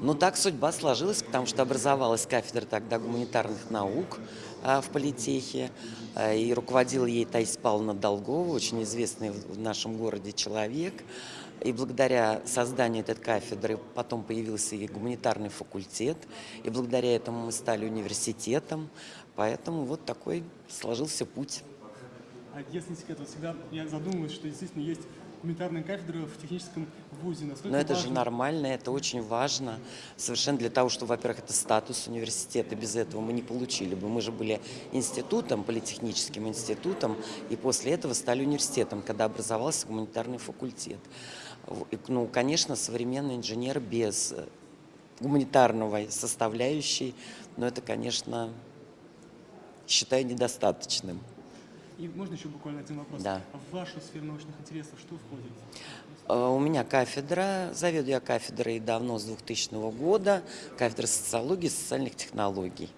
Ну, так судьба сложилась, потому что образовалась кафедра тогда гуманитарных наук а, в политехе, а, и руководила ей Таисия Павловна Долгова, очень известный в нашем городе человек. И благодаря созданию этой кафедры потом появился и гуманитарный факультет, и благодаря этому мы стали университетом, поэтому вот такой сложился путь. А если секрет, вот всегда я задумываюсь, что действительно есть гуманитарная кафедра в техническом вузе. Насколько Но это же важно- нормально, это очень важно. Совершенно для того, чтобы, во-первых, это статус университета. Без этого мы не получили бы. Мы же были институтом, политехническим институтом, и после этого стали университетом, когда образовался гуманитарный факультет. Ну, конечно, современный инженер без э, гуманитарного составляющей, но это, конечно, считаю недостаточным. И можно еще буквально один вопрос? Да. А в вашу сферу научных интересов что входит? Э, У меня кафедра, заведую я кафедрой давно, с 2000 года, кафедра социологии и социальных технологий.